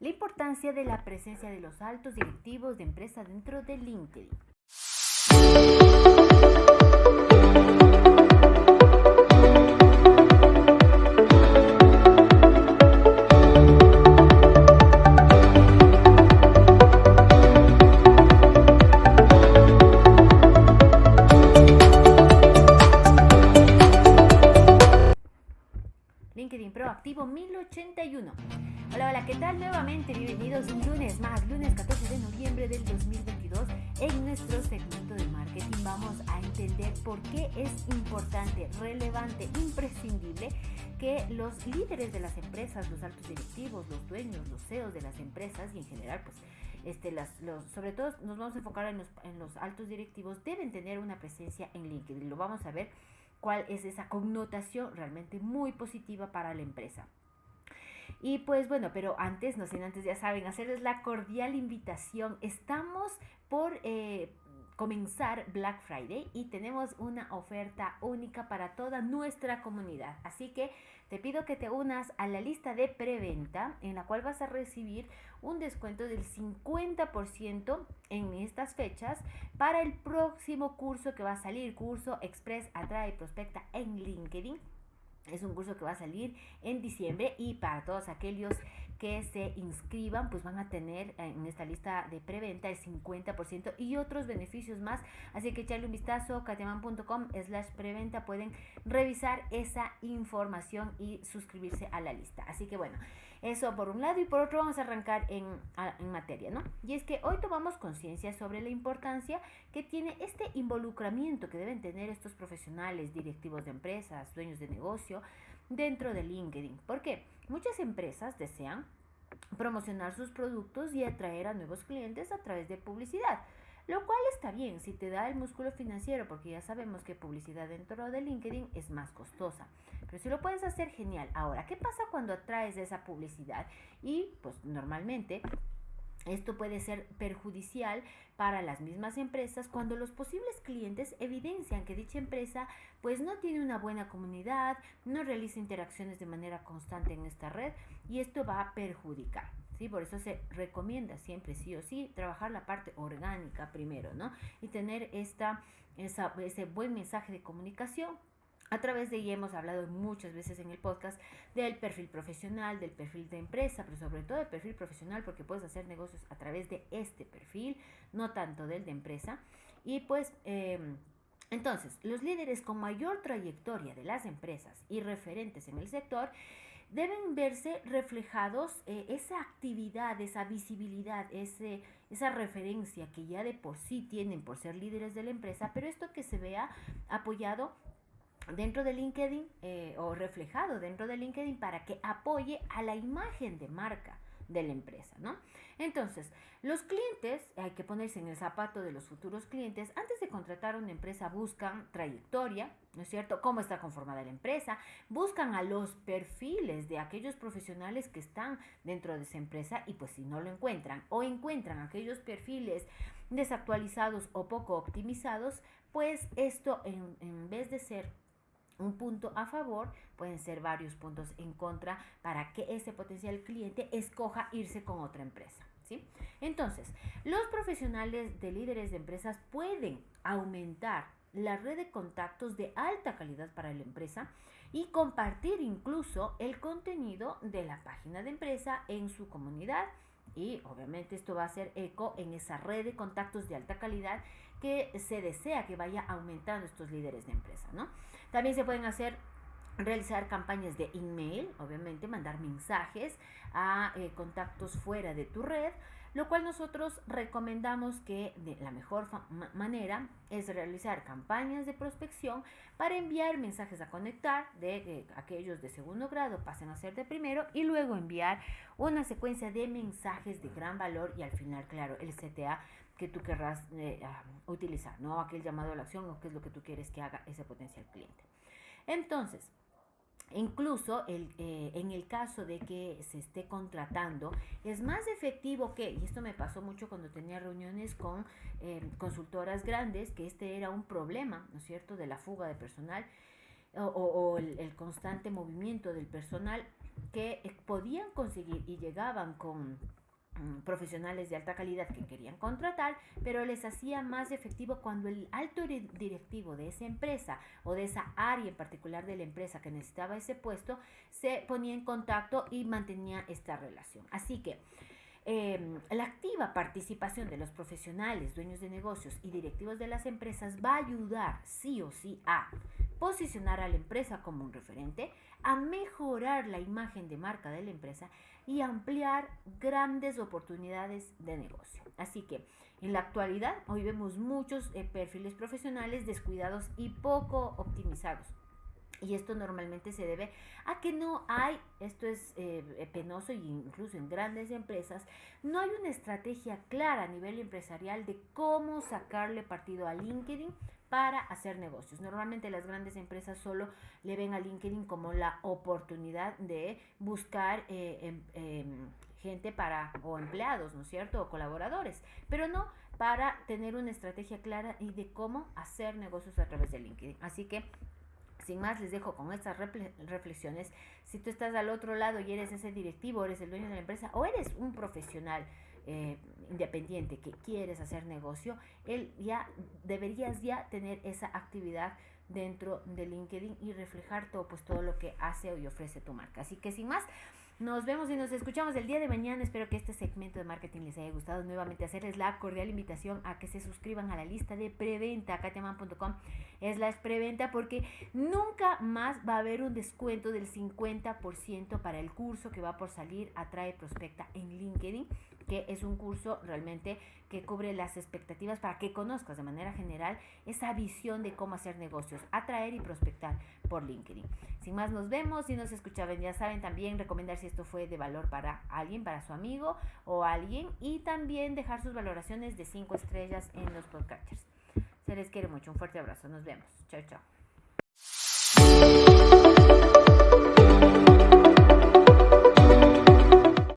la importancia de la presencia de los altos directivos de empresa dentro de LinkedIn. LinkedIn Proactivo 1081. Hola, hola, ¿qué tal? Nuevamente bienvenidos un lunes más, lunes 14 de noviembre del 2022. En nuestro segmento de marketing vamos a entender por qué es importante, relevante, imprescindible que los líderes de las empresas, los altos directivos, los dueños, los CEOs de las empresas y en general, pues, este, las, los, sobre todo nos vamos a enfocar en los, en los altos directivos, deben tener una presencia en LinkedIn. Lo vamos a ver cuál es esa connotación realmente muy positiva para la empresa. Y pues bueno, pero antes, no sin antes ya saben, hacerles la cordial invitación. Estamos por eh, comenzar Black Friday y tenemos una oferta única para toda nuestra comunidad. Así que te pido que te unas a la lista de preventa en la cual vas a recibir un descuento del 50% en estas fechas para el próximo curso que va a salir, curso Express Atrae Prospecta en LinkedIn. Es un curso que va a salir en diciembre y para todos aquellos que se inscriban, pues van a tener en esta lista de preventa el 50% y otros beneficios más. Así que echarle un vistazo, katiaman.com slash preventa, pueden revisar esa información y suscribirse a la lista. Así que bueno, eso por un lado y por otro vamos a arrancar en, en materia, ¿no? Y es que hoy tomamos conciencia sobre la importancia que tiene este involucramiento que deben tener estos profesionales, directivos de empresas, dueños de negocio, dentro de LinkedIn. ¿Por qué? Muchas empresas desean promocionar sus productos y atraer a nuevos clientes a través de publicidad. Lo cual está bien si te da el músculo financiero, porque ya sabemos que publicidad dentro de LinkedIn es más costosa. Pero si lo puedes hacer, genial. Ahora, ¿qué pasa cuando atraes esa publicidad? Y pues normalmente esto puede ser perjudicial para las mismas empresas cuando los posibles clientes evidencian que dicha empresa pues no tiene una buena comunidad, no realiza interacciones de manera constante en esta red y esto va a perjudicar. ¿Sí? Por eso se recomienda siempre sí o sí trabajar la parte orgánica primero, ¿no? Y tener esta, ese buen mensaje de comunicación a través de ella hemos hablado muchas veces en el podcast del perfil profesional, del perfil de empresa, pero sobre todo del perfil profesional porque puedes hacer negocios a través de este perfil, no tanto del de empresa. Y pues, em, entonces, los líderes con mayor trayectoria de las empresas y referentes en el sector deben verse reflejados eh, esa actividad, esa visibilidad, ese, esa referencia que ya de por sí tienen por ser líderes de la empresa, pero esto que se vea apoyado dentro de LinkedIn eh, o reflejado dentro de LinkedIn para que apoye a la imagen de marca de la empresa, ¿no? Entonces, los clientes, hay que ponerse en el zapato de los futuros clientes, antes de contratar una empresa buscan trayectoria, ¿no es cierto? ¿Cómo está conformada la empresa? Buscan a los perfiles de aquellos profesionales que están dentro de esa empresa y pues si no lo encuentran o encuentran aquellos perfiles desactualizados o poco optimizados, pues esto en, en vez de ser un punto a favor, pueden ser varios puntos en contra para que ese potencial cliente escoja irse con otra empresa. ¿sí? Entonces, los profesionales de líderes de empresas pueden aumentar la red de contactos de alta calidad para la empresa y compartir incluso el contenido de la página de empresa en su comunidad y obviamente esto va a hacer eco en esa red de contactos de alta calidad que se desea que vaya aumentando estos líderes de empresa, ¿no? También se pueden hacer realizar campañas de email, obviamente mandar mensajes a eh, contactos fuera de tu red, lo cual nosotros recomendamos que de la mejor manera es realizar campañas de prospección para enviar mensajes a conectar de que aquellos de segundo grado pasen a ser de primero y luego enviar una secuencia de mensajes de gran valor y al final, claro, el CTA que tú querrás eh, ah, utilizar, ¿no? Aquel llamado a la acción o qué es lo que tú quieres que haga ese potencial cliente. Entonces, Incluso el, eh, en el caso de que se esté contratando, es más efectivo que, y esto me pasó mucho cuando tenía reuniones con eh, consultoras grandes, que este era un problema, ¿no es cierto?, de la fuga de personal o, el, constante movimiento del personal que eh, podían conseguir y llegaban con profesionales de alta calidad que querían contratar, pero les hacía más efectivo cuando el alto directivo de esa empresa o de esa área en particular de la empresa que necesitaba ese puesto se ponía en contacto y mantenía esta relación. Así que Em, la activa participación de los profesionales, dueños de negocios y directivos de las empresas va a ayudar sí o sí a posicionar a la empresa como un referente, a mejorar la imagen de marca de la empresa y ampliar grandes oportunidades de negocio. Así que en la actualidad hoy vemos muchos eh, perfiles profesionales descuidados y poco optimizados y esto normalmente se debe a que no hay, esto es eh, penoso y incluso en grandes empresas, no hay una estrategia clara a nivel empresarial de cómo sacarle partido a LinkedIn para hacer negocios. Normalmente las grandes empresas solo le ven a LinkedIn como la oportunidad de buscar eh, em, em, gente para o empleados, ¿no es cierto? O colaboradores, pero no para tener una estrategia clara y de cómo hacer negocios a través de LinkedIn. Así que sin más, les dejo con estas reflexiones. Si tú estás al otro lado y eres ese directivo, eres el dueño de la empresa o eres un profesional eh, independiente que quieres hacer negocio, él ya deberías ya tener esa actividad dentro de LinkedIn y reflejar todo, pues, todo lo que hace y ofrece tu marca. Así que sin más, nos vemos y nos escuchamos el día de mañana. Espero que este segmento de marketing les haya gustado. Nuevamente hacerles la cordial invitación a que se suscriban a la lista de preventa, katiaman.com es la preventa porque nunca más va a haber un descuento del 50% para el curso que va por salir Atrae Prospecta en LinkedIn que es un curso realmente que cubre las expectativas para que conozcas de manera general esa visión de cómo hacer negocios, atraer y prospectar por LinkedIn. Sin más, nos vemos y nos escuchaban. Ya saben también recomendar si esto fue de valor para alguien, para su amigo o alguien y también dejar sus valoraciones de 5 estrellas en los podcasters. Se les quiere mucho. Un fuerte abrazo. Nos vemos. Chao, chao.